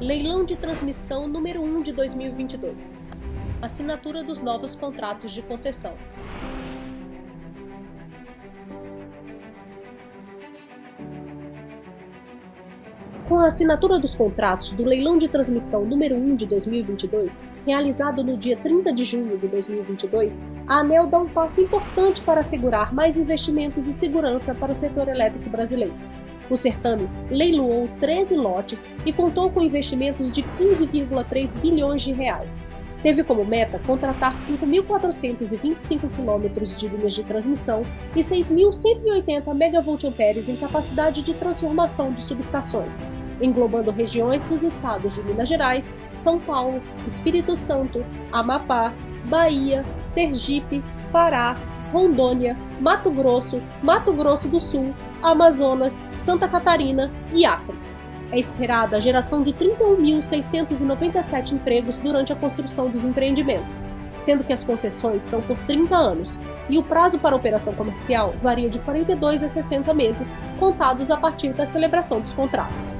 Leilão de transmissão número 1 de 2022. Assinatura dos novos contratos de concessão. Com a assinatura dos contratos do leilão de transmissão número 1 de 2022, realizado no dia 30 de junho de 2022, a ANEL dá um passo importante para assegurar mais investimentos e segurança para o setor elétrico brasileiro. O certame leiloou 13 lotes e contou com investimentos de 15,3 bilhões de reais. Teve como meta contratar 5.425 quilômetros de linhas de transmissão e 6.180 MVA em capacidade de transformação de subestações, englobando regiões dos estados de Minas Gerais, São Paulo, Espírito Santo, Amapá, Bahia, Sergipe, Pará, Rondônia, Mato Grosso, Mato Grosso do Sul, Amazonas, Santa Catarina e Acre. É esperada a geração de 31.697 empregos durante a construção dos empreendimentos, sendo que as concessões são por 30 anos e o prazo para operação comercial varia de 42 a 60 meses, contados a partir da celebração dos contratos.